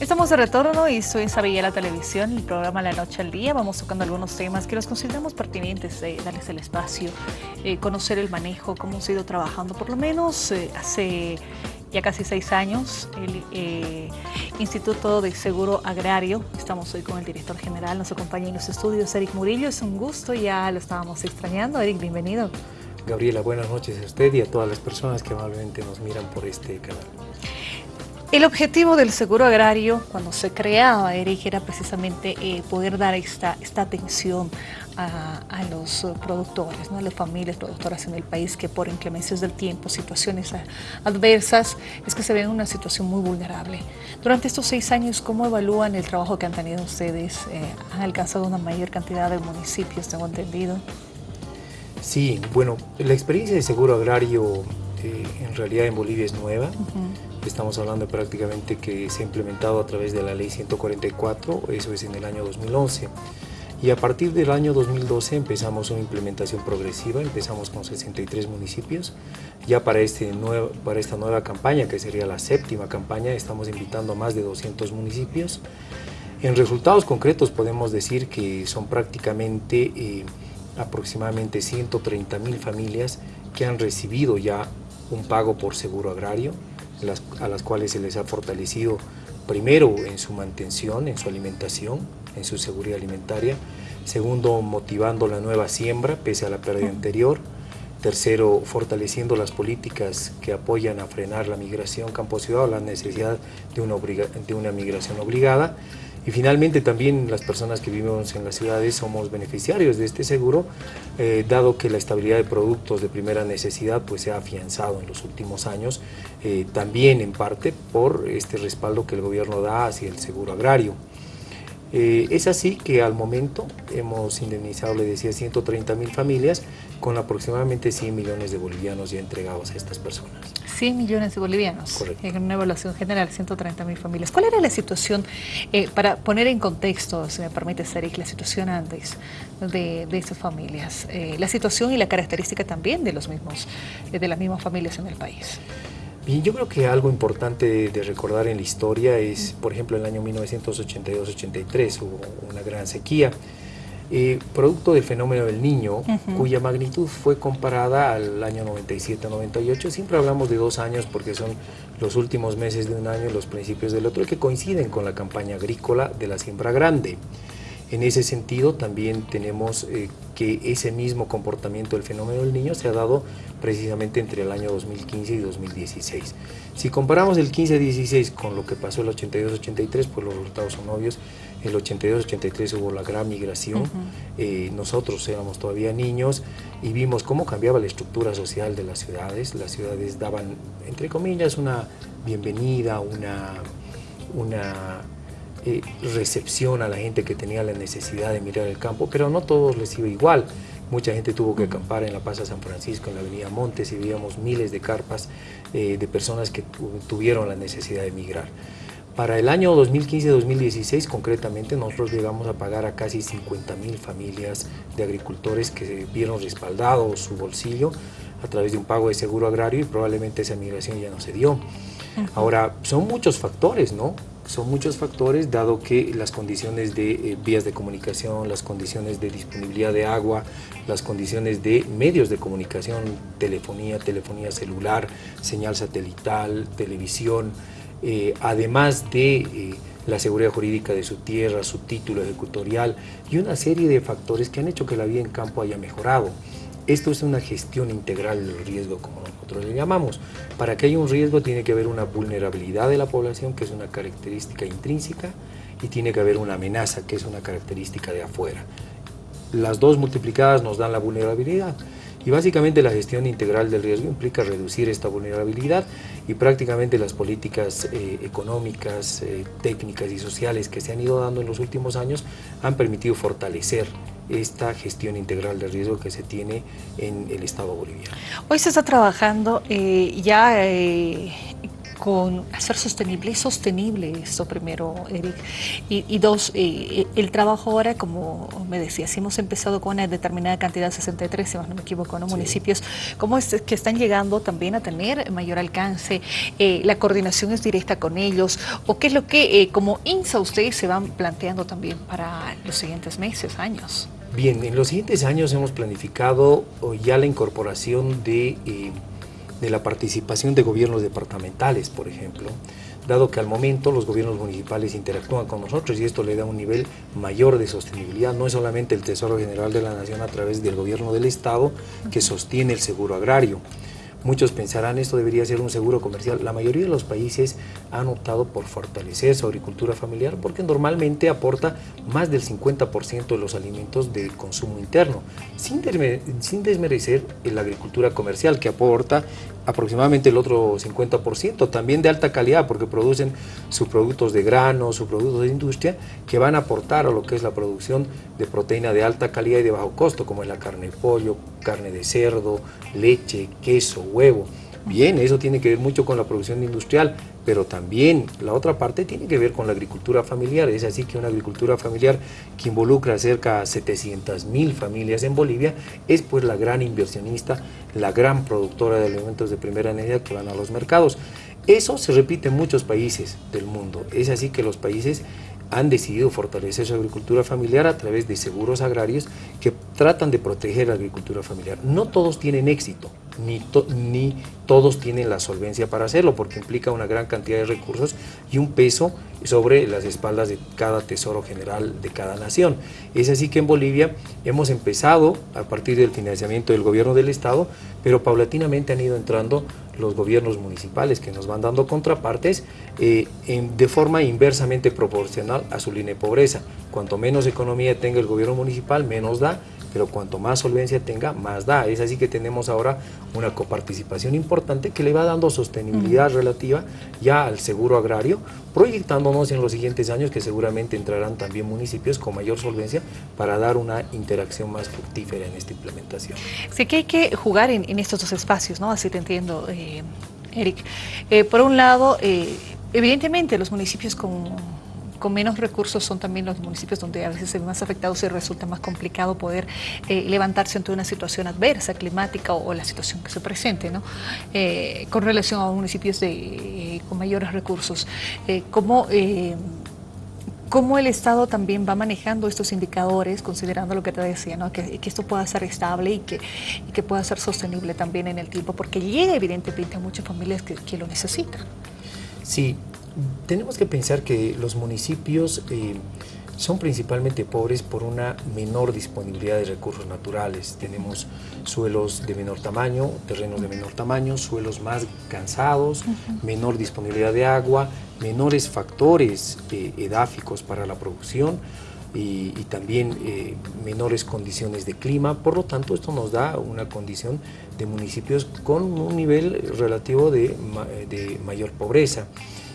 Estamos de retorno y soy en la Televisión, el programa La Noche al Día. Vamos tocando algunos temas que los consideramos pertinentes, darles el espacio, eh, conocer el manejo, cómo hemos ido trabajando. Por lo menos eh, hace ya casi seis años, el eh, Instituto de Seguro Agrario. Estamos hoy con el director general, nos acompaña en los estudios Eric Murillo. Es un gusto, ya lo estábamos extrañando. Eric, bienvenido. Gabriela, buenas noches a usted y a todas las personas que amablemente nos miran por este canal. El objetivo del seguro agrario, cuando se creaba Eric, era precisamente eh, poder dar esta, esta atención a, los productores, ¿no? a las familias productoras en el país que por inclemencias del tiempo, situaciones adversas, es que se ven en una situación muy vulnerable. Durante estos seis años, ¿cómo evalúan el trabajo que han tenido ustedes? Eh, ¿Han alcanzado una mayor cantidad de municipios, tengo entendido? Sí, bueno, la experiencia de seguro agrario eh, en realidad en Bolivia es nueva. Estamos hablando prácticamente que se ha implementado a través de la ley 144, eso es en el año 2011. Y a partir del año 2012 empezamos una implementación progresiva, empezamos con 63 municipios. Ya para, este nuevo, para esta nueva campaña, que sería la séptima campaña, estamos invitando a más de 200 municipios. En resultados concretos podemos decir que son prácticamente eh, aproximadamente 130 mil familias que han recibido ya un pago por seguro agrario, a las cuales se les ha fortalecido primero en su mantención, en su alimentación, en su seguridad alimentaria, segundo motivando la nueva siembra pese a la pérdida anterior, tercero fortaleciendo las políticas que apoyan a frenar la migración campo-ciudad o la necesidad de una, de una migración obligada, y finalmente también las personas que vivimos en las ciudades somos beneficiarios de este seguro, eh, dado que la estabilidad de productos de primera necesidad pues, se ha afianzado en los últimos años, eh, también en parte por este respaldo que el gobierno da hacia el seguro agrario. Eh, es así que al momento hemos indemnizado, le decía, 130 mil familias con aproximadamente 100 millones de bolivianos ya entregados a estas personas. 100 millones de bolivianos Correcto. en una evaluación general, 130 mil familias. ¿Cuál era la situación, eh, para poner en contexto, si me permite, Seric, la situación antes de, de estas familias, eh, la situación y la característica también de, los mismos, de las mismas familias en el país? Bien, yo creo que algo importante de recordar en la historia es, por ejemplo, el año 1982-83 hubo una gran sequía, eh, producto del fenómeno del niño, cuya magnitud fue comparada al año 97-98. Siempre hablamos de dos años porque son los últimos meses de un año y los principios del otro, que coinciden con la campaña agrícola de la siembra grande. En ese sentido, también tenemos eh, que ese mismo comportamiento del fenómeno del niño se ha dado precisamente entre el año 2015 y 2016. Si comparamos el 15-16 con lo que pasó el 82-83, pues los resultados son obvios. El 82-83 hubo la gran migración, eh, nosotros éramos todavía niños y vimos cómo cambiaba la estructura social de las ciudades. Las ciudades daban, entre comillas, una bienvenida, una, una eh, recepción a la gente que tenía la necesidad de mirar el campo, pero no todos les iba igual. Mucha gente tuvo que acampar en la Plaza San Francisco, en la Avenida Montes, y veíamos miles de carpas eh, de personas que tuvieron la necesidad de migrar. Para el año 2015-2016, concretamente, nosotros llegamos a pagar a casi 50 mil familias de agricultores que vieron respaldado su bolsillo a través de un pago de seguro agrario y probablemente esa migración ya no se dio. Ahora, son muchos factores, ¿no? Son muchos factores, dado que las condiciones de eh, vías de comunicación, las condiciones de disponibilidad de agua, las condiciones de medios de comunicación, telefonía, telefonía celular, señal satelital, televisión, eh, además de eh, la seguridad jurídica de su tierra, su título ejecutorial y una serie de factores que han hecho que la vida en campo haya mejorado. Esto es una gestión integral del riesgo, como nosotros le llamamos. Para que haya un riesgo tiene que haber una vulnerabilidad de la población, que es una característica intrínseca, y tiene que haber una amenaza, que es una característica de afuera. Las dos multiplicadas nos dan la vulnerabilidad. Y básicamente la gestión integral del riesgo implica reducir esta vulnerabilidad y prácticamente las políticas eh, económicas, eh, técnicas y sociales que se han ido dando en los últimos años han permitido fortalecer esta gestión integral de riesgo que se tiene en el Estado boliviano. Hoy se está trabajando eh, ya con hacer sostenible y sostenible esto primero, Eric. Y, dos, eh, el trabajo ahora, como me decías, hemos empezado con una determinada cantidad, 63, si no me equivoco, ¿no? municipios, ¿cómo es que están llegando también a tener mayor alcance? Eh, ¿La coordinación es directa con ellos? ¿O qué es lo que como INSA ustedes se van planteando también para los siguientes meses, años? Bien, en los siguientes años hemos planificado ya la incorporación de de la participación de gobiernos departamentales, por ejemplo, dado que al momento los gobiernos municipales interactúan con nosotros y esto le da un nivel mayor de sostenibilidad. No es solamente el Tesoro General de la Nación a través del gobierno del Estado que sostiene el seguro agrario, Muchos pensarán esto debería ser un seguro comercial. La mayoría de los países han optado por fortalecer su agricultura familiar porque normalmente aporta más del 50% de los alimentos de consumo interno, sin, sin desmerecer la agricultura comercial que aporta aproximadamente el otro 50%, también de alta calidad porque producen sus productos de grano, sus productos de industria que van a aportar a lo que es la producción de proteína de alta calidad y de bajo costo como es la carne de pollo, carne de cerdo, leche, queso, huevo. Bien, eso tiene que ver mucho con la producción industrial, pero también la otra parte tiene que ver con la agricultura familiar. Es así que una agricultura familiar que involucra cerca de 700 mil familias en Bolivia es pues la gran inversionista, la gran productora de alimentos de primera necesidad que van a los mercados. Eso se repite en muchos países del mundo. Es así que los países han decidido fortalecer su agricultura familiar a través de seguros agrarios que tratan de proteger la agricultura familiar. No todos tienen éxito, ni, ni todos tienen la solvencia para hacerlo, porque implica una gran cantidad de recursos y un peso sobre las espaldas de cada tesoro general de cada nación. Es así que en Bolivia hemos empezado a partir del financiamiento del gobierno del Estado, pero paulatinamente han ido entrando los gobiernos municipales que nos van dando contrapartes eh, de forma inversamente proporcional a su línea de pobreza. Cuanto menos economía tenga el gobierno municipal, menos da, pero cuanto más solvencia tenga, más da. Es así que tenemos ahora una coparticipación importante que le va dando sostenibilidad relativa ya al seguro agrario, proyectándonos en los siguientes años que seguramente entrarán también municipios con mayor solvencia para dar una interacción más fructífera en esta implementación. Sí que hay que jugar en, estos dos espacios, ¿no? Así te entiendo, eh, Eric. Eh, por un lado, eh, evidentemente los municipios con con menos recursos son también los municipios donde a veces se ven más afectados y resulta más complicado poder eh, levantarse ante una situación adversa, climática o, la situación que se presente, ¿no? Eh, con relación a municipios de, eh, con mayores recursos. ¿cómo, ¿Cómo el Estado también va manejando estos indicadores, considerando lo que te decía, ¿no? que, esto pueda ser estable y que, que, pueda ser sostenible también en el tiempo, porque llega evidentemente a muchas familias que, que lo necesitan? Sí, tenemos que pensar que los municipios eh, son principalmente pobres por una menor disponibilidad de recursos naturales. Tenemos suelos de menor tamaño, terrenos de menor tamaño, suelos más cansados, menor disponibilidad de agua, menores factores eh, edáficos para la producción y, también eh, menores condiciones de clima. Por lo tanto, esto nos da una condición de municipios con un nivel relativo de mayor pobreza.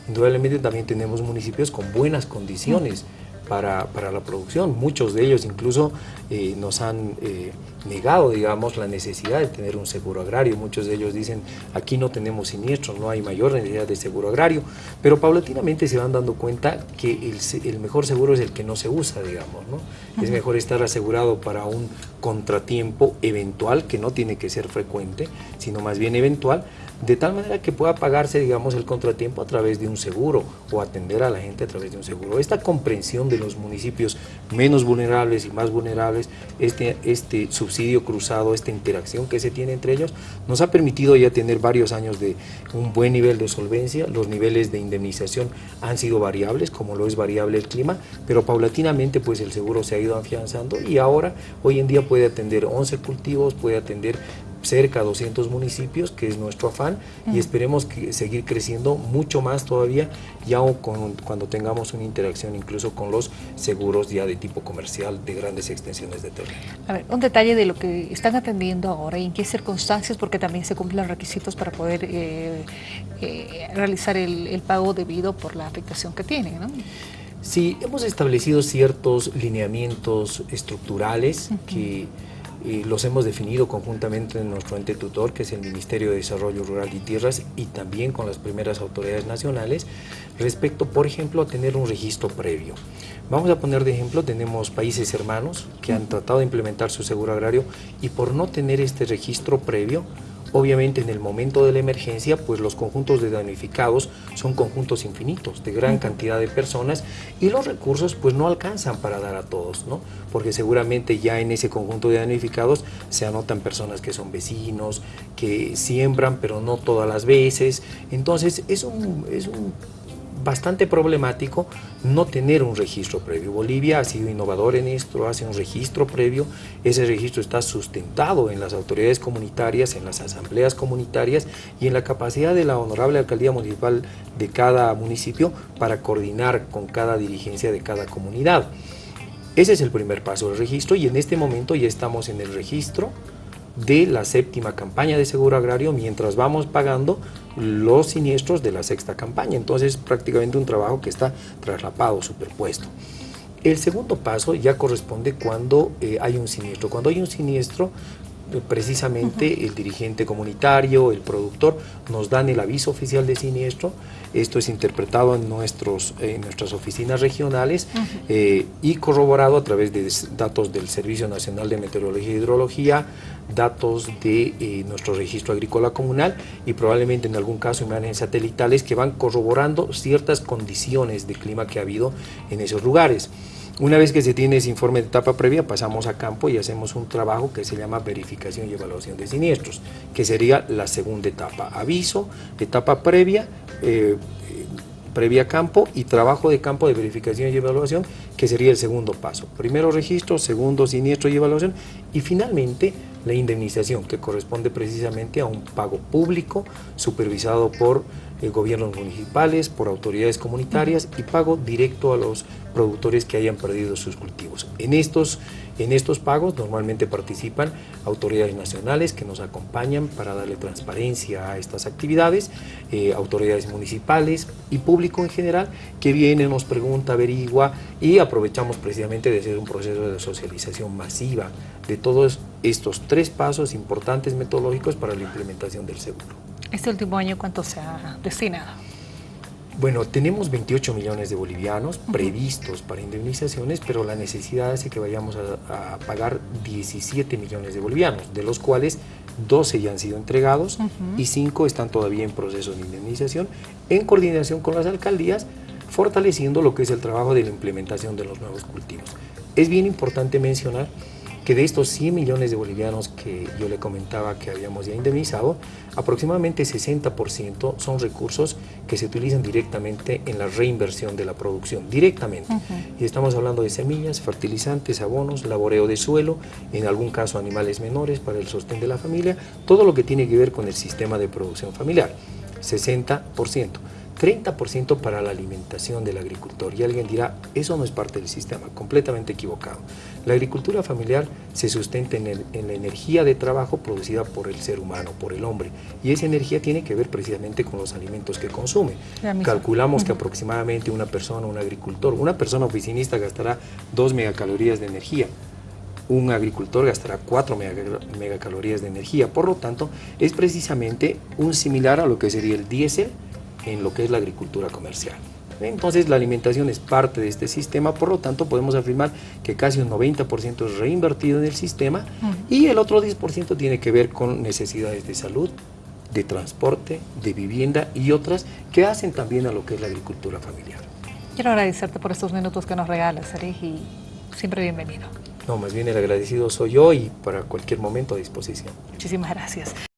Indudablemente también tenemos municipios con buenas condiciones para, la producción. Muchos de ellos incluso eh, nos han eh, negado, digamos, la necesidad de tener un seguro agrario. Muchos de ellos dicen, aquí no tenemos siniestros, no hay mayor necesidad de seguro agrario. Pero paulatinamente se van dando cuenta que el, mejor seguro es el que no se usa, digamos. ¿no? Es mejor estar asegurado para un contratiempo eventual, que no tiene que ser frecuente, sino más bien eventual, de tal manera que pueda pagarse, digamos, el contratiempo a través de un seguro o atender a la gente a través de un seguro. Esta comprensión de los municipios menos vulnerables y más vulnerables, este, este subsidio cruzado, esta interacción que se tiene entre ellos, nos ha permitido ya tener varios años de un buen nivel de solvencia, los niveles de indemnización han sido variables, como lo es variable el clima, pero paulatinamente pues el seguro se ha ido afianzando y ahora, hoy en día puede atender 11 cultivos, puede atender cerca de 200 municipios, que es nuestro afán, y esperemos que seguir creciendo mucho más todavía, ya con, cuando tengamos una interacción incluso con los seguros ya de tipo comercial de grandes extensiones de terreno. A ver, un detalle de lo que están atendiendo ahora y en qué circunstancias, porque también se cumplen los requisitos para poder eh, eh, realizar el, pago debido por la afectación que tienen, ¿no? Sí, hemos establecido ciertos lineamientos estructurales que los hemos definido conjuntamente en nuestro ente tutor, que es el Ministerio de Desarrollo Rural y Tierras, y también con las primeras autoridades nacionales, respecto, por ejemplo, a tener un registro previo. Vamos a poner de ejemplo, tenemos países hermanos que han tratado de implementar su seguro agrario y por no tener este registro previo, Obviamente en el momento de la emergencia, pues los conjuntos de damnificados son conjuntos infinitos, de gran cantidad de personas y los recursos pues no alcanzan para dar a todos, ¿no? Porque seguramente ya en ese conjunto de damnificados se anotan personas que son vecinos, que siembran pero no todas las veces, entonces es un, es un bastante problemático no tener un registro previo. Bolivia ha sido innovador en esto, hace un registro previo, ese registro está sustentado en las autoridades comunitarias, en las asambleas comunitarias y en la capacidad de la honorable alcaldía municipal de cada municipio para coordinar con cada dirigencia de cada comunidad. Ese es el primer paso del registro y en este momento ya estamos en el registro de la séptima campaña de seguro agrario mientras vamos pagando los siniestros de la sexta campaña. Entonces prácticamente un trabajo que está traslapado, superpuesto. El segundo paso ya corresponde cuando eh, hay un siniestro. Cuando hay un siniestro, eh, precisamente el dirigente comunitario, el productor, nos dan el aviso oficial de siniestro. Esto es interpretado en, nuestros, en nuestras oficinas regionales eh, y corroborado a través de datos del Servicio Nacional de Meteorología e Hidrología, datos de eh, nuestro registro agrícola comunal y probablemente en algún caso imágenes satelitales que van corroborando ciertas condiciones de clima que ha habido en esos lugares. Una vez que se tiene ese informe de etapa previa, pasamos a campo y hacemos un trabajo que se llama verificación y evaluación de siniestros, que sería la segunda etapa. Aviso, etapa previa, eh, previa campo y trabajo de campo de verificación y evaluación, que sería el segundo paso. Primero registro, segundo siniestro y evaluación y finalmente la indemnización, que corresponde precisamente a un pago público supervisado por gobiernos municipales, por autoridades comunitarias y pago directo a los productores que hayan perdido sus cultivos. En estos, en estos pagos normalmente participan autoridades nacionales que nos acompañan para darle transparencia a estas actividades, eh, autoridades municipales y público en general que viene, nos pregunta, averigua y aprovechamos precisamente de hacer un proceso de socialización masiva de todos estos tres pasos importantes metodológicos para la implementación del seguro. ¿Este último año cuánto se ha destinado? Bueno, tenemos 28 millones de bolivianos previstos para indemnizaciones, pero la necesidad hace que vayamos a, pagar 17 millones de bolivianos, de los cuales 12 ya han sido entregados y 5 están todavía en proceso de indemnización, en coordinación con las alcaldías, fortaleciendo lo que es el trabajo de la implementación de los nuevos cultivos. Es bien importante mencionar que de estos 100 millones de bolivianos que yo le comentaba que habíamos ya indemnizado, aproximadamente 60% son recursos que se utilizan directamente en la reinversión de la producción, directamente. Y estamos hablando de semillas, fertilizantes, abonos, laboreo de suelo, en algún caso animales menores para el sostén de la familia, todo lo que tiene que ver con el sistema de producción familiar, 60%. 30% para la alimentación del agricultor. Y alguien dirá, eso no es parte del sistema, completamente equivocado. La agricultura familiar se sustenta en, la energía de trabajo producida por el ser humano, por el hombre. Y esa energía tiene que ver precisamente con los alimentos que consume. Calculamos que aproximadamente una persona, un agricultor, una persona oficinista gastará 2 megacalorías de energía un agricultor gastará 4 megacalorías de energía. Por lo tanto, es precisamente un similar a lo que sería el diésel en lo que es la agricultura comercial. Entonces la alimentación es parte de este sistema, por lo tanto podemos afirmar que casi un 90% es reinvertido en el sistema y el otro 10% tiene que ver con necesidades de salud, de transporte, de vivienda y otras que hacen también a lo que es la agricultura familiar. Quiero agradecerte por estos minutos que nos regalas, Erich, y siempre bienvenido. No, más bien el agradecido soy yo y para cualquier momento a disposición. Muchísimas gracias.